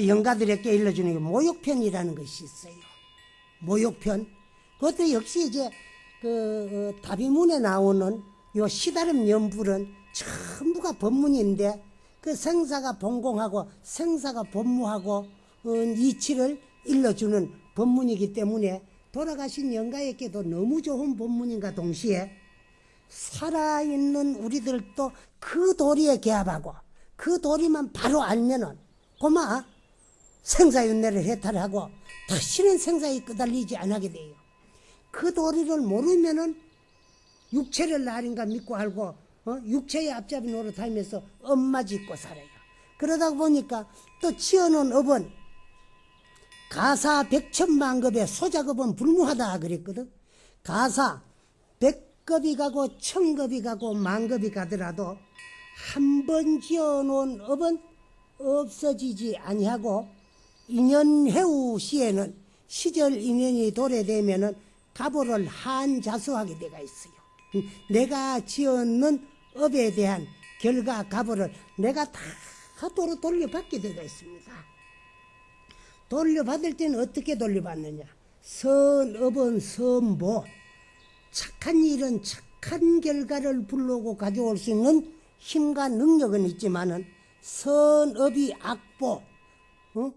그 영가들에게 일러주는 게 모욕편이라는 것이 있어요. 모욕편. 그것도 역시 이제 그 어, 다비문에 나오는 요 시다름 연불은 전부가 법문인데 그 생사가 본공하고 생사가 법무하고 어, 이치를 일러주는 법문이기 때문에 돌아가신 영가에게도 너무 좋은 법문인가 동시에 살아있는 우리들도 그 도리에 개합하고 그 도리만 바로 알면은 고마 생사윤회를 해탈하고 다시는 생사에 끄달리지 않게 돼요. 그 도리를 모르면은 육체를 나린가 믿고 알고 어? 육체의 앞잡이 노릇하면서 엄마 짓고 살아요. 그러다 보니까 또 지어놓은 업은 가사 백천만급에 소작업은 불무하다 그랬거든. 가사 백급이 가고 천급이 가고 만급이 가더라도 한 번 지어놓은 업은 없어지지 아니하고 인연해우 시에는 시절 인연이 도래되면은 가보를 한자수하게 돼가 있어요. 내가 지었는 업에 대한 결과 가보를 내가 다 도로 돌려받게 되가 있습니다. 돌려받을 때는 어떻게 돌려받느냐? 선업은 선보. 착한 일은 착한 결과를 불러오고 가져올 수 있는 힘과 능력은 있지만은 선업이 악보, 어?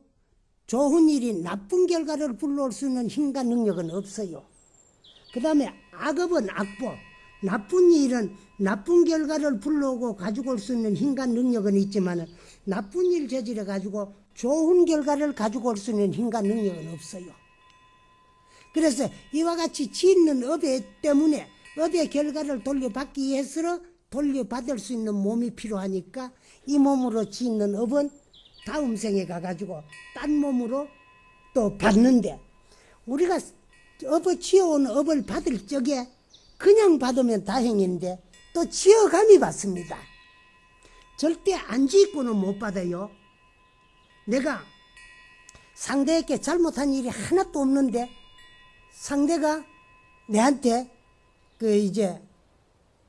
좋은 일이 나쁜 결과를 불러올 수 있는 힘과 능력은 없어요. 그 다음에 악업은 악보, 나쁜 일은 나쁜 결과를 불러오고 가지고 올 수 있는 힘과 능력은 있지만은 나쁜 일 저질해 가지고 좋은 결과를 가지고 올 수 있는 힘과 능력은 없어요. 그래서 이와 같이 짓는 업에 때문에 업의 결과를 돌려받기 위해서 돌려받을 수 있는 몸이 필요하니까 이 몸으로 짓는 업은 다음 생에 가가지고 딴 몸으로 또 받는데 우리가 업을 지어온 업을 받을 적에 그냥 받으면 다행인데 또 지어감이 받습니다. 절대 안 짓고는 못 받아요. 내가 상대에게 잘못한 일이 하나도 없는데 상대가 내한테 그 이제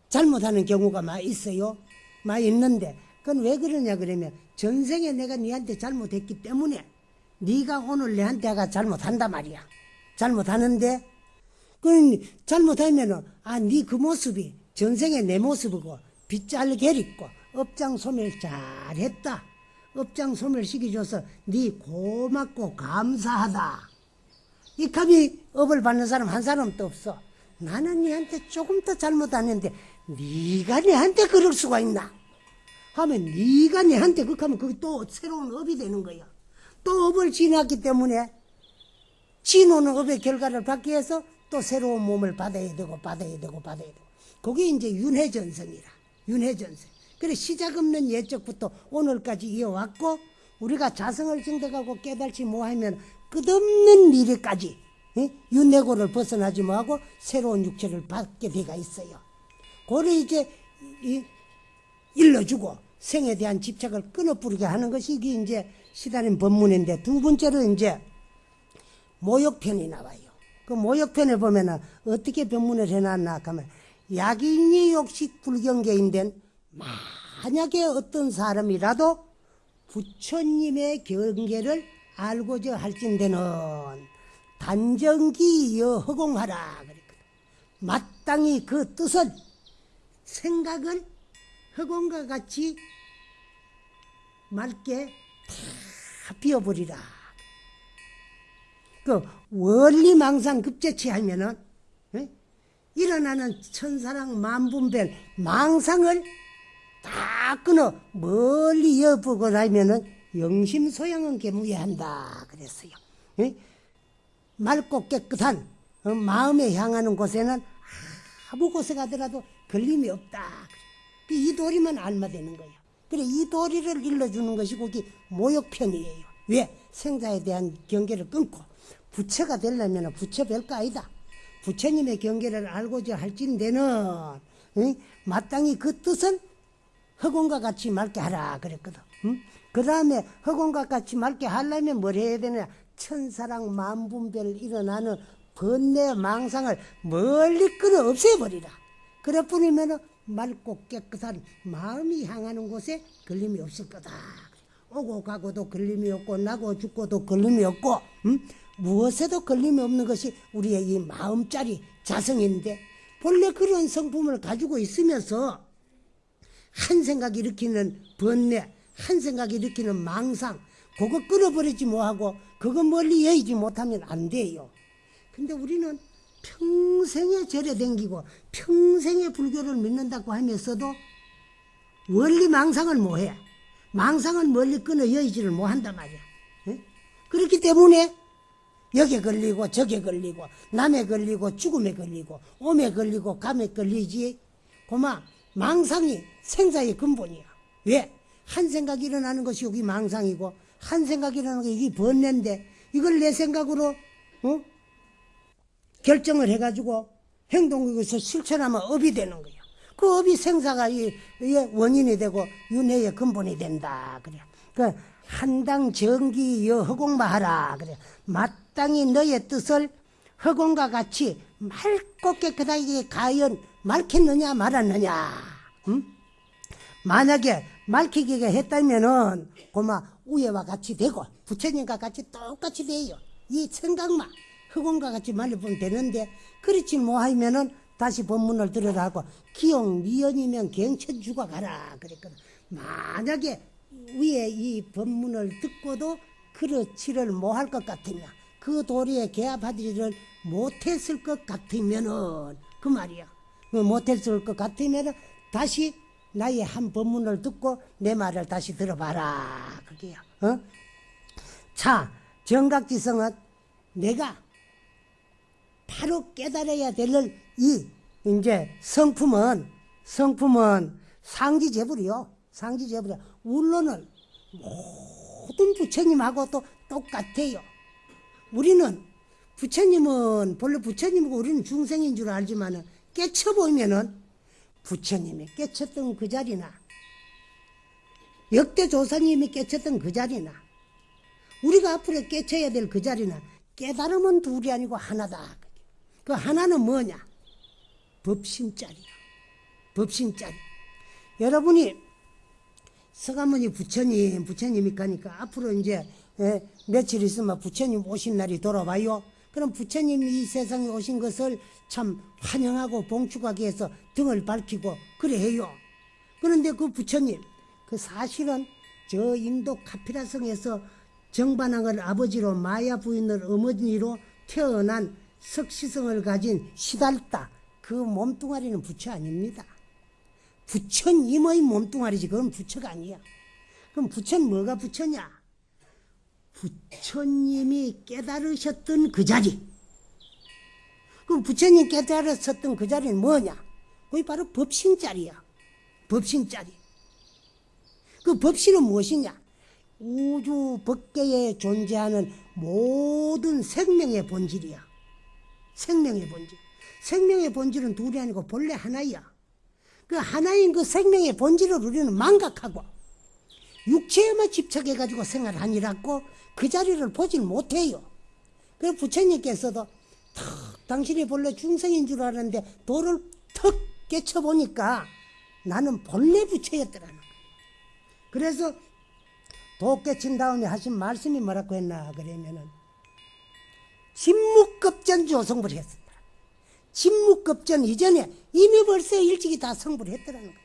잘못하는 경우가 많이 있어요. 많이 있는데 그건 왜 그러냐 그러면 전생에 내가 네한테 잘못했기 때문에 네가 오늘 내한테가 잘못한다 말이야. 잘못하는데 그 잘못하면은 아네 그 모습이 전생에 내 모습이고 빗잘 게리고 업장 소멸 잘했다. 업장 소멸 시켜줘서 네 고맙고 감사하다. 이 값이 업을 받는 사람 한 사람도 없어. 나는 네한테 조금 더 잘못했는데 네가 내한테 그럴 수가 있나? 하면 네가 내한테 그렇게 하면 그게 또 새로운 업이 되는 거야. 또 업을 지났기 때문에 지노는 업의 결과를 받기 위해서 또 새로운 몸을 받아야 되고 받아야 되고 받아야 되고 그게 이제 윤회전성이라 윤회전성 그래 시작 없는 예적부터 오늘까지 이어왔고 우리가 자성을 증득하고 깨달지 못하면 끝없는 미래까지 예? 윤회고를 벗어나지 못하고 새로운 육체를 받게 돼가 있어요 그를 이제 이, 일러주고 생에 대한 집착을 끊어뿌리게 하는 것이 이게 이제 시다린 법문인데 두 번째로 이제 모욕편이 나와요. 그 모욕편에 보면은 어떻게 법문을 해놨나 하면 약인이 욕식 불경계인된 만약에 어떤 사람이라도 부처님의 경계를 알고자 할진대는 단정기여 허공하라 그랬거든. 마땅히 그 뜻을 생각을 허공과 같이 맑게 다 비워버리라. 그 원리망상 급제치 하면은 에? 일어나는 천사랑 만분별 망상을 다 끊어 멀리 여보고 나면은 영심 소양은 개무해한다 그랬어요. 에? 맑고 깨끗한 어, 마음에 향하는 곳에는 아무 곳에 가더라도 걸림이 없다. 이 도리만 알마되는 거예요. 그래 이 도리를 일러주는 것이 거기 모욕편이에요. 왜? 생자에 대한 경계를 끊고 부처가 되려면 부처 별거 아니다. 부처님의 경계를 알고자 할진대는 응? 마땅히 그 뜻은 허공과 같이 맑게 하라 그랬거든. 응? 그 다음에 허공과 같이 맑게 하려면 뭘 해야 되느냐 천사랑 만분별 일어나는 번뇌 망상을 멀리 끌어 없애버리라. 그래 뿐이면 맑고 깨끗한 마음이 향하는 곳에 걸림이 없을 거다. 오고 가고도 걸림이 없고 나고 죽고도 걸림이 없고 음? 무엇에도 걸림이 없는 것이 우리의 이 마음짜리 자성인데 본래 그런 성품을 가지고 있으면서 한 생각 일으키는 번뇌, 한 생각 일으키는 망상, 그거 끌어버리지 뭐하고 그거 멀리 여의지 못하면 안 돼요. 근데 우리는 평생에 절에 댕기고 평생에 불교를 믿는다고 하면서도 원리 망상을 뭐해? 망상은 멀리 끊어 여의지를 못한단 말이야. 예? 그렇기 때문에 여기에 걸리고 저게 걸리고 남에 걸리고 죽음에 걸리고 오에 걸리고 감에 걸리지 고마 망상이 생사의 근본이야 왜? 한 생각이 일어나는 것이 여기 망상이고 한 생각이 일어나는 게 이게 번뇌인데 이걸 내 생각으로 어? 결정을 해가지고 행동에서 실천하면 업이 되는 거야 그 업이 생사가 이, 이 원인이 되고 윤회의 근본이 된다. 그래. 그 한당 정기 여 허공마하라. 그래. 마땅히 너의 뜻을 허공과 같이 맑고 깨끗하게 가연 맑혔느냐 말았느냐. 음? 만약에 맑히기가 했다면은 고마 우예와 같이 되고 부처님과 같이 똑같이 돼요. 이 생각만 허공과 같이 말려보면 되는데 그렇지 못하면은 다시 법문을 들으라고 기용 미연이면 경천주가 가라 그랬거든. 만약에 위에 이 법문을 듣고도 그렇지를 못할 것 같으냐? 그 도리에 개합하지를 못했을 것 같으면은 그 말이야. 그 못했을 것 같으면은 다시 나의 한 법문을 듣고 내 말을 다시 들어봐라. 그게야. 어? 자 정각지성은 내가 바로 깨달아야 될 이 이제 성품은 성품은 상지재불이요 상지재불이야 울론을 모든 부처님하고 또 똑같아요. 우리는 부처님은 본래 부처님이고 우리는 중생인 줄 알지만 은 깨쳐 보면은 부처님이 깨쳤던 그 자리나 역대 조사님이 깨쳤던 그 자리나 우리가 앞으로 깨쳐야 될 그 자리나 깨달음은 둘이 아니고 하나다. 그 하나는 뭐냐? 법신짜리야. 법신짜리. 여러분이 서가모니 부처님, 부처님이 가니까 앞으로 이제 예, 며칠 있으면 부처님 오신 날이 돌아와요. 그럼 부처님이 이 세상에 오신 것을 참 환영하고 봉축하기 위해서 등을 밝히고 그래 해요. 그런데 그 부처님, 그 사실은 저 인도 카피라성에서 정반왕을 아버지로 마야 부인을 어머니로 태어난 석시성을 가진 시달다 그 몸뚱아리는 부처 아닙니다. 부처님의 몸뚱아리지 그건 부처가 아니야. 그럼 부처는 뭐가 부처냐? 부처님이 깨달으셨던 그 자리. 그럼 부처님 깨달으셨던 그 자리는 뭐냐? 그게 바로 법신 자리야. 법신 자리. 그 법신은 무엇이냐? 우주 법계에 존재하는 모든 생명의 본질이야. 생명의 본질. 생명의 본질은 둘이 아니고 본래 하나야. 그 하나인 그 생명의 본질을 우리는 망각하고 육체에만 집착해가지고 생활하니라고 그 자리를 보질 못해요. 그래서 부처님께서도 턱 당신이 본래 중생인 줄 알았는데 도를 턱 깨쳐보니까 나는 본래 부처였더라는 거예요. 그래서 도 깨친 다음에 하신 말씀이 뭐라고 했나 그러면은 진묵급전 조성불 했었다. 진묵급전 이전에 이미 벌써 일찍이 다 성불 했더라는 거예요.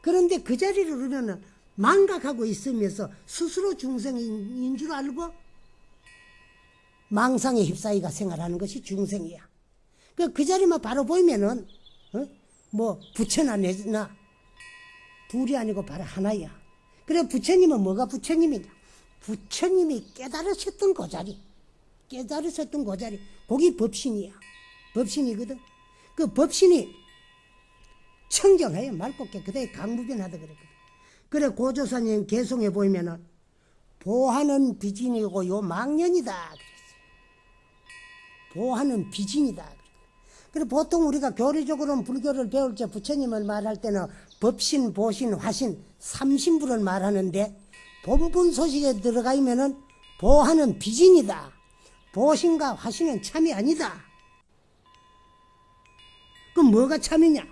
그런데 그 자리를 우리는 망각하고 있으면서 스스로 중생인 줄 알고 망상에 휩싸이가 생활하는 것이 중생이야. 그, 그 자리만 바로 보이면은, 어? 뭐, 부처나 내나, 둘이 아니고 바로 하나야. 그래, 부처님은 뭐가 부처님이냐? 부처님이 깨달으셨던 그 자리. 깨달으셨던 그 자리. 거기 법신이야. 법신이거든. 그 법신이 청정해요. 맑고 깨끗해. 강무변하다 그랬거든. 그래 고조사님 개송해 보이면은 보하는 비진이고 요 망년이다 그랬어요. 보하는 비진이다. 그래 보통 우리가 교리적으로는 불교를 배울 때 부처님을 말할 때는 법신, 보신, 화신, 삼신부를 말하는데 본분 소식에 들어가 있면은 보하는 비진이다. 보신과 화신은 참이 아니다. 그럼 뭐가 참이냐?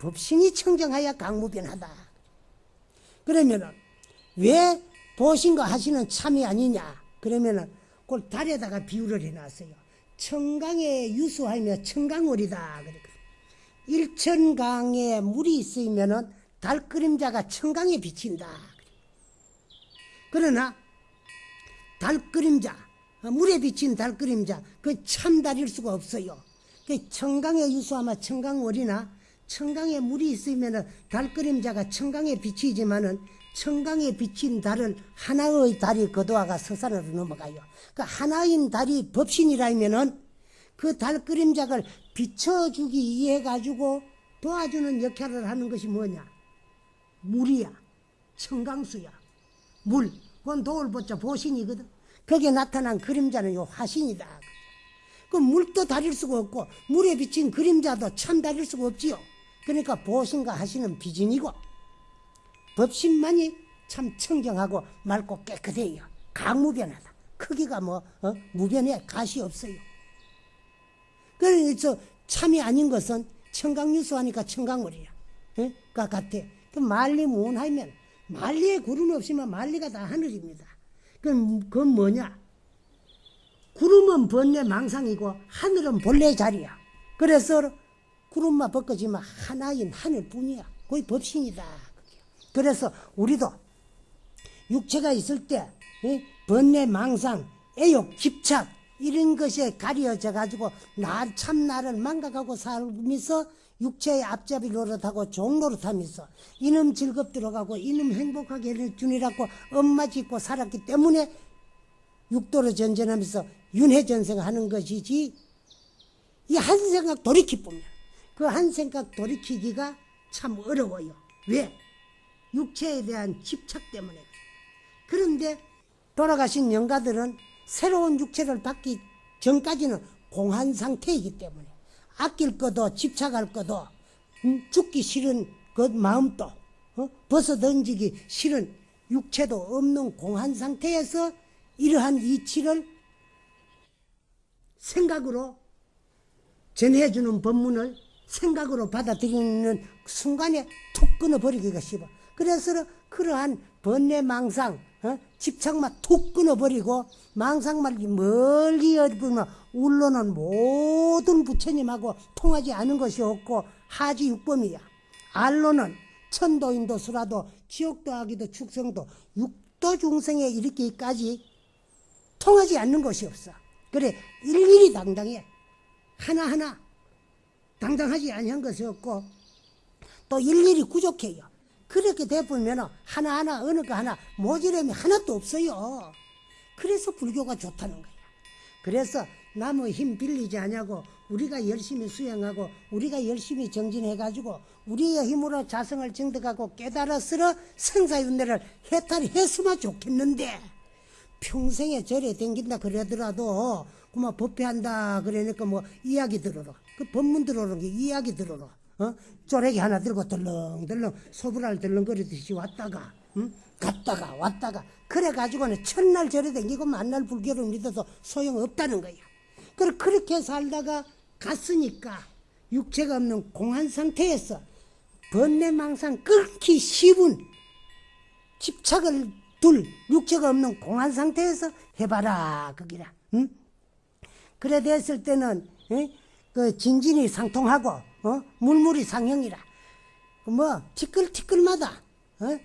법신이 청정하여 강무변하다. 그러면은 왜 보신거 하시는 참이 아니냐? 그러면은 그걸 달에다가 비유를 해놨어요. 청강에 유수하며 청강월이다. 그러거든. 일천강에 물이 있으면은 달 그림자가 청강에 비친다. 그러나 달 그림자, 물에 비친 달 그림자, 그 참달일 수가 없어요. 그 청강에 유수하면 청강월이나 청강에 물이 있으면은 달 그림자가 청강에 비치지만은 청강에 비친 달을 하나의 달이 거두어가 서산으로 넘어가요. 그 하나인 달이 법신이라면은 그 달 그림자를 비춰주기 위해 가지고 도와주는 역할을 하는 것이 뭐냐? 물이야. 청강수야. 물. 그건 도울보자 보신이거든. 거기에 나타난 그림자는 요 화신이다. 그 물도 다릴 수가 없고 물에 비친 그림자도 참 다릴 수가 없지요. 그러니까 보신과 하시는 비진이고 법신만이 참 청정하고 맑고 깨끗해요. 강무변하다. 크기가 뭐 어? 무변해 가시 없어요. 그래서 참이 아닌 것은 청강유수하니까 청강물이야. 예? 그 같아. 그 만리 무운하면 만리에 구름 없으면 만리가 다 하늘입니다. 그건, 그건 뭐냐? 구름은 번뇌 망상이고 하늘은 본래 자리야. 그래서 구름만 벗겨지면 하나인 하늘뿐이야. 거의 법신이다. 그래서 우리도 육체가 있을 때 예? 번뇌 망상, 애욕, 집착 이런 것에 가려져 가지고 나 참 나를 망각하고 살면서 육체의 앞잡이 노릇하고 종 노릇하면서 이놈 즐겁도록 하고 이놈 행복하게 해주니라고 엄마 짓고 살았기 때문에 육도로 전전하면서 윤회전생하는 것이지 이 한 생각 돌이키 보면 그 한 생각 돌이키기가 참 어려워요. 왜? 육체에 대한 집착 때문에. 그런데 돌아가신 영가들은 새로운 육체를 받기 전까지는 공한 상태이기 때문에 아낄 것도 집착할 것도 음, 죽기 싫은 그 마음도 어? 벗어 던지기 싫은 육체도 없는 공한 상태에서 이러한 이치를 생각으로 전해주는 법문을 생각으로 받아들이는 순간에 툭 끊어버리기가 쉽어. 그래서 그러한 번뇌망상 어? 집착만 툭 끊어버리고 망상만 멀리 어디보면 울로는 모든 부처님하고 통하지 않은 것이 없고 하지 육범이야. 알로는 천도인도 수라도 지옥도 하기도 축성도 육도 중생에 이르기까지 통하지 않는 것이 없어. 그래 일일이 당당해. 하나하나 당당하지 아니한 것이 없고 또 일일이 부족해요. 그렇게 돼보면 하나하나 어느 거 하나 모지름이 하나도 없어요. 그래서 불교가 좋다는 거야. 그래서 남의 힘 빌리지 않냐고 우리가 열심히 수행하고 우리가 열심히 정진해가지고 우리의 힘으로 자성을 증득하고 깨달았으러 생사윤회를 해탈했으면 좋겠는데 평생에 절에 댕긴다 그러더라도 그만 법회한다 그러니까 뭐 이야기 들어라 그 법문 게 이야기 들어라 어? 쪼래기 하나 들고 덜렁덜렁 소불알 덜렁거리듯이 왔다가 응? 갔다가 왔다가 그래가지고는 첫날 절에 댕기고 만날 불교를 믿어도 소용없다는 거야 그래 그렇게 살다가 갔으니까 육체가 없는 공한 상태에서 번뇌망상 끊기 쉬운 집착을 둘 육체가 없는 공한 상태에서 해봐라 거기라 응? 그래 됐을 때는 응? 그 진진이 상통하고 어? 물물이 상형이라 뭐 티끌티끌마다 어?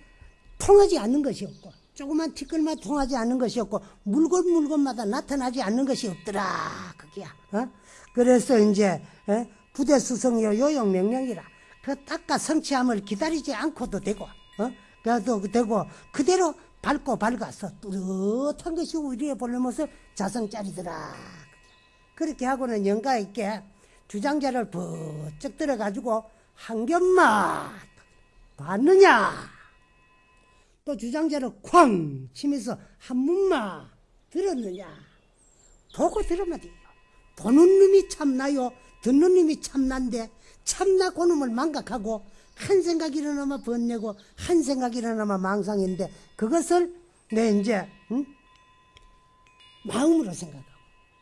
통하지 않는 것이 없고 조그만 티끌만 통하지 않는 것이 없고 물건 물건마다 나타나지 않는 것이 없더라 그게야 어? 그래서 이제 어? 부대 수성이요 요용 명령이라 그 닦아 성취함을 기다리지 않고도 되고 어? 그래도 되고 그대로 밟고 밝아서 뚜렷한 것이 우리의 본래 모습 자성짜리더라 그렇게 하고는 영가 있게 주장자를 부쩍 들어가지고 한 겹만 봤느냐? 또 주장자를 쾅 치면서 한 문만 들었느냐? 보고 들으면 돼요. 보는 놈이 참나요? 듣는 놈이 참난데 참나 고놈을 망각하고 한 생각 일어나면 번내고 한 생각 일어나면 망상인데 그것을 내 이제 응? 마음으로 생각하고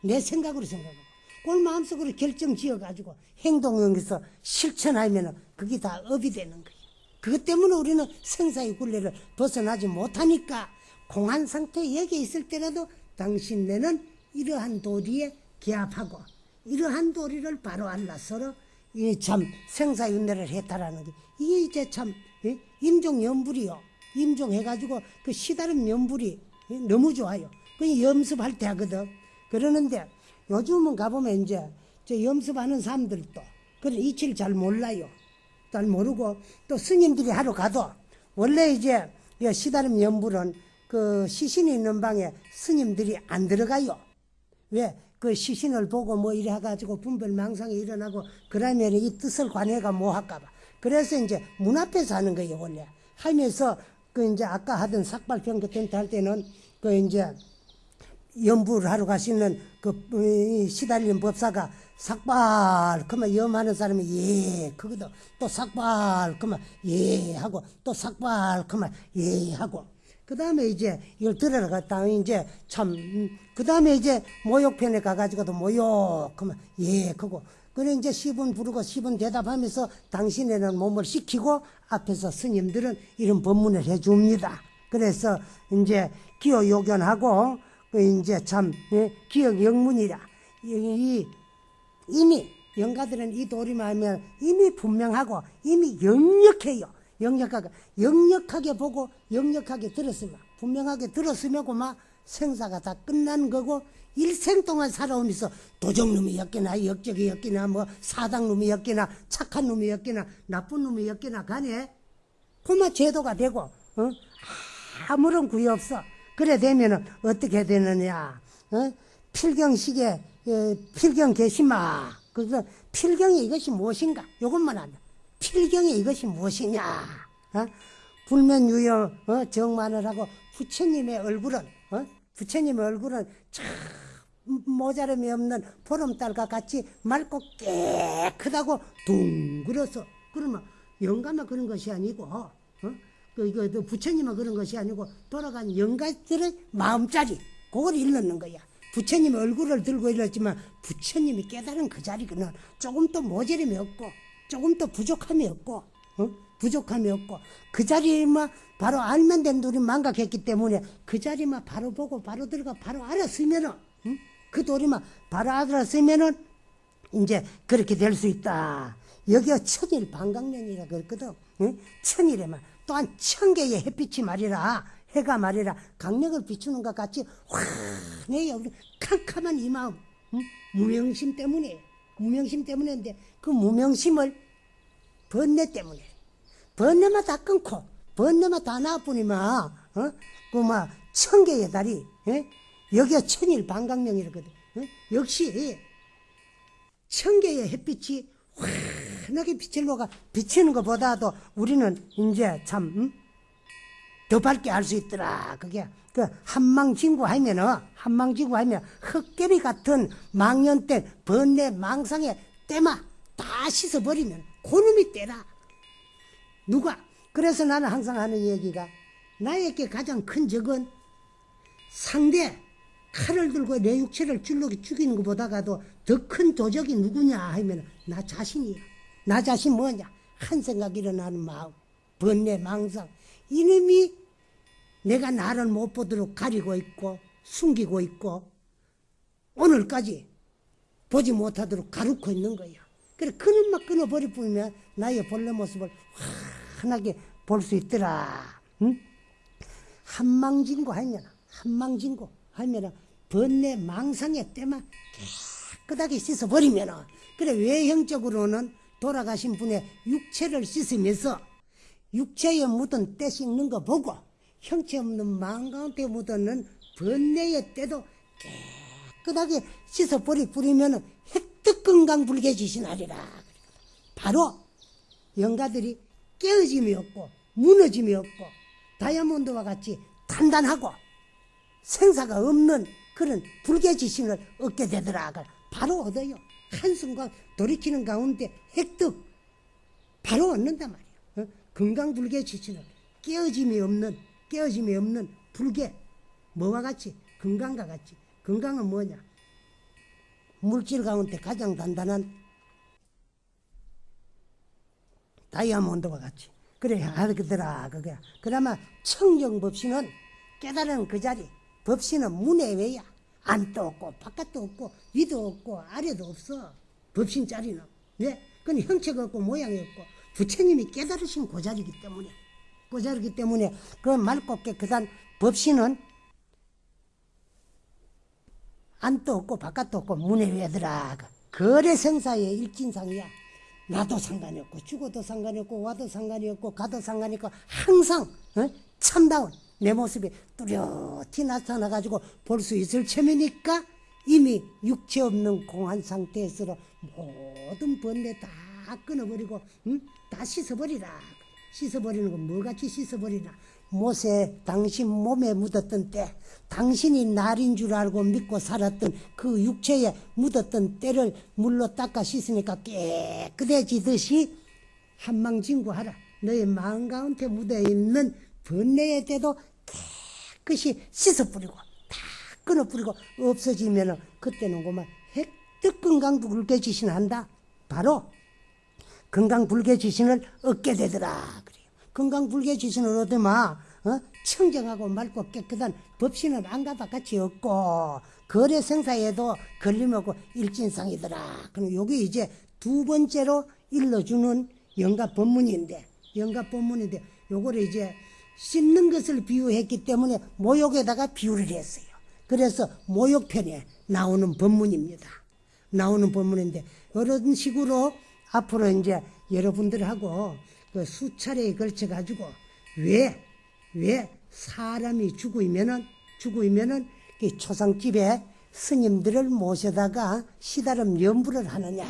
내 생각으로 생각하고 그걸 마음속으로 결정 지어가지고 행동에서 실천하면 그게 다 업이 되는 거예요. 그것 때문에 우리는 생사의 굴레를 벗어나지 못하니까 공한 상태 여기 있을 때라도 당신 네는 이러한 도리에 기합하고 이러한 도리를 바로 알라서로 이참 생사의 은혜를 해탈하는 게 이게 이제 참 예? 임종연불이요. 임종해가지고 그 시다름 연불이 예? 너무 좋아요. 그 염습할 때 하거든. 그러는데 요즘은 가보면 이제 저 염습하는 사람들도 그런 이치를 잘 몰라요. 잘 모르고 또 스님들이 하러 가도 원래 이제 이 시다름 연불은 그 시신이 있는 방에 스님들이 안 들어가요. 왜? 그 시신을 보고 뭐 이래 해가지고 분별망상이 일어나고 그러면 이 뜻을 관해가 뭐 할까봐. 그래서 이제 문 앞에서 하는 거예요, 원래. 하면서 그 이제 아까 하던 삭발평가 텐트 할 때는 그 이제 연부를 하러 가시는 그 어, 시달린 법사가 삭발 그러면 염하는 사람이 예 그거도 또 삭발 그러면 예 하고 또 삭발 그러면 예 하고. 그 다음에 이제 이걸 들어갔다 이제 참그 다음에 이제 모욕편에 가가지고도 모욕 그러면 예 그거 그래 이제 시분 부르고 시분 대답하면서 당신에는 몸을 식히고 앞에서 스님들은 이런 법문을 해줍니다. 그래서 이제 기호 요견하고 그 이제 참 예, 기억 영문이라 이, 이 이미 영가들은 이 도리만 하면 이미 분명하고 이미 역력해요. 역력하게 역력하게 보고 역력하게 들었으면 분명하게 들었으면 고 막 생사가 다 끝난 거고 일생 동안 살아오면서 도적놈이었기나 역적이었기나 뭐 사당놈이었기나 착한 놈이었기나 나쁜 놈이었기나 간에 그만 제도가 되고 어? 아무런 구애 없어. 그래 되면은 어떻게 되느냐? 어? 필경식에 어, 필경 계시마. 그래서 필경이 이것이 무엇인가? 요것만 안다. 필경이 이것이 무엇이냐? 어? 불면유여 어? 정만을 하고 부처님의 얼굴은 어? 부처님의 얼굴은 참 모자람이 없는 보름달과 같이 맑고 깨끗하고 둥그러서 그러면 영감만 그런 것이 아니고 어? 그 그 부처님은 그런 것이 아니고 돌아간 영가들의 마음자리 그걸 일컫는 거야. 부처님의 얼굴을 들고 일렀지만 부처님이 깨달은 그 자리는 조금 더 모자람이 없고 조금 더 부족함이 없고 어? 부족함이 없고 그 자리만 바로 알면 된 돌이 망각했기 때문에 그 자리만 바로 보고 바로 들어가 바로 알았으면은 응? 그 도리만 바로 알았으면은 이제 그렇게 될 수 있다. 여기가 천일 반강년이라 그랬거든. 응? 천일에만 또한 천 개의 햇빛이 말이라 해가 말이라 강력을 비추는 것 같이 환해요. 우리 캄캄한 이 마음 응? 무명심 때문에 무명심 때문인데 그 무명심을 번뇌 때문에 번뇌만 다 끊고 번뇌만 다 나뿐이면 어? 그막 천 개의 달이 예? 여기가 천일 반강명이라거든 어? 역시 천 개의 햇빛이 환하게 빛을 녹아 비치는 것보다도 우리는 이제 참 음? 더 밝게 알 수 있더라. 그게 그 한망진구 하면은 한망진구 하면 흙개비 같은 망년 때 번뇌 망상의 때마 다 씻어버리면 고놈이 때라. 누가? 그래서 나는 항상 하는 얘기가 나에게 가장 큰 적은 상대 칼을 들고 내 육체를 줄로 죽이는 것보다가도 더 큰 도적이 누구냐 하면 나 자신이야. 나 자신 뭐냐? 한 생각 일어나는 마음, 번뇌, 망상. 이놈이 내가 나를 못 보도록 가리고 있고 숨기고 있고 오늘까지 보지 못하도록 가르고 있는 거야. 그래 그놈만 끊어버려 보면 나의 본래 모습을 환하게 볼 수 있더라. 응? 한망진고 하면 한망진고 하면 번뇌 망상의 때만 깨끗하게 씻어버리면 그래 외형적으로는 돌아가신 분의 육체를 씻으면서 육체에 묻은 때 씻는 거 보고 형체 없는 마음 가운데 묻었는 번뇌의 때도 깨끗하게 씻어버리 뿌리면 획득 건강 불개지신하리라. 바로 영가들이 깨어짐이 없고 무너짐이 없고 다이아몬드와 같이 단단하고 생사가 없는 그런 불개지신을 얻게 되더라. 바로 얻어요. 한순간 돌이키는 가운데 획득 바로 얻는단 말이야. 어? 건강불개 지치는 깨어짐이 없는 깨어짐이 없는 불개 뭐와 같이? 건강과 같이. 건강은 뭐냐? 물질 가운데 가장 단단한 다이아몬드와 같이. 그래 하더라 그게. 그나마 청정법신은 깨달은 그 자리 법신은 문외외야 안도 없고 바깥도 없고 위도 없고 아래도 없어. 법신 자리는. 네? 그건 형체가 없고 모양이 없고. 부처님이 깨달으신 그 자리이기 때문에. 그 자리이기 때문에 그 맑고 깨끗한 법신은 안도 없고 바깥도 없고 문외외더라. 거래 생사의 일진상이야. 나도 상관이 없고 죽어도 상관이 없고 와도 상관이 없고 가도 상관이 없고 항상 어? 참다운 내 모습이 뚜렷이 나타나 가지고 볼 수 있을 체면이니까 이미 육체 없는 공한 상태에서 모든 번뇌 다 끊어버리고 응? 다 씻어버리라. 씻어버리는 건 뭐같이 씻어버리나? 못에 당신 몸에 묻었던 때 당신이 날인 줄 알고 믿고 살았던 그 육체에 묻었던 때를 물로 닦아 씻으니까 깨끗해지듯이 한망진구하라. 너의 마음 가운데 묻어있는 번뇌의 때도 깨끗이 씻어버리고 다 끊어버리고 없어지면 그때는 그만 획득 건강 불개 지신 한다. 바로 건강 불개 지신을 얻게 되더라. 그래요. 건강 불개 지신을 얻으면 어? 청정하고 맑고 깨끗한 법신은 안가다 같이 없고 거래 생사에도 걸림없고 일진상이더라. 그럼 요게 이제 두 번째로 일러주는 영가 법문인데 영가 법문인데 요거를 이제 씻는 것을 비유했기 때문에 모욕에다가 비유를 했어요. 그래서 모욕편에 나오는 법문입니다. 나오는 법문인데 이런 식으로 앞으로 이제 여러분들하고 그 수차례에 걸쳐 가지고 왜 왜 사람이 죽으면은 죽으면은 그 초상집에 스님들을 모셔다가 시다름 연부를 하느냐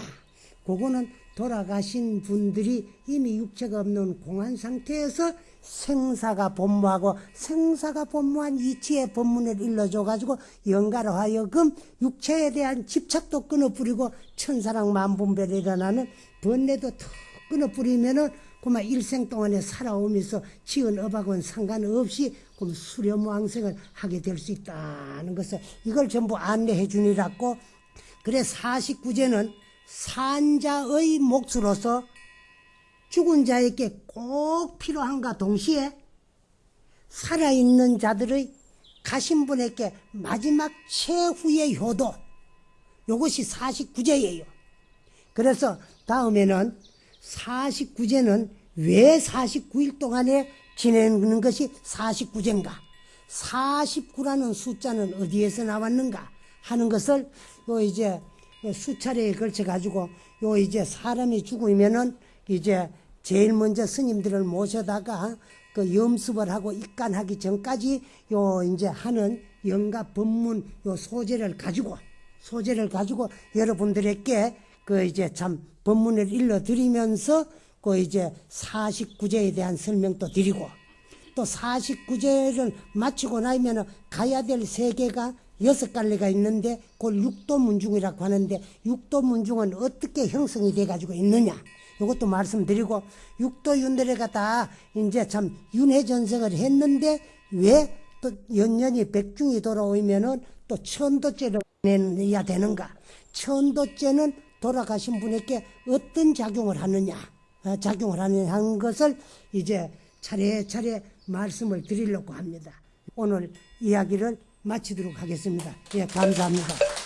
그거는 돌아가신 분들이 이미 육체가 없는 공한 상태에서 생사가 본무하고 생사가 본무한 이치의 본문을 일러줘 가지고 영가로 하여금 육체에 대한 집착도 끊어뿌리고 천사랑 만분별이 일어나는 번뇌도 턱 끊어뿌리면은 그만 일생 동안에 살아오면서 지은 업하고는 상관없이 그럼 수렴왕생을 하게 될 수 있다는 것을 이걸 전부 안내해 주니라고 그래 49제는 산자의 몫으로서 죽은 자에게 꼭 필요한가 동시에? 살아있는 자들의 가신 분에게 마지막 최후의 효도. 이것이 49제예요. 그래서 다음에는 49제는 왜 49일 동안에 지내는 것이 49제인가? 49라는 숫자는 어디에서 나왔는가 하는 것을 요 이제 수차례에 걸쳐 가지고 요 이제 사람이 죽으면은 이제 제일 먼저 스님들을 모셔다가 그 염습을 하고 입간하기 전까지 요 이제 하는 영가 법문 요 소재를 가지고 소재를 가지고 여러분들에게 그 이제 참 법문을 일러 드리면서 그 이제 49제에 대한 설명도 드리고 또 49제를 마치고 나면 가야 될 세계가 여섯 갈래가 있는데 그걸 육도 문중이라고 하는데 육도 문중은 어떻게 형성이 돼 가지고 있느냐? 이것도 말씀드리고 육도윤들회가 다 이제 참 윤회 전생을 했는데 왜 또 연년이 백중이 돌아오면은 또 천도죄를 내야 되는가? 천도죄는 돌아가신 분에게 어떤 작용을 하느냐? 어, 작용을 하는 것을 이제 차례차례 말씀을 드리려고 합니다. 오늘 이야기를 마치도록 하겠습니다. 예 감사합니다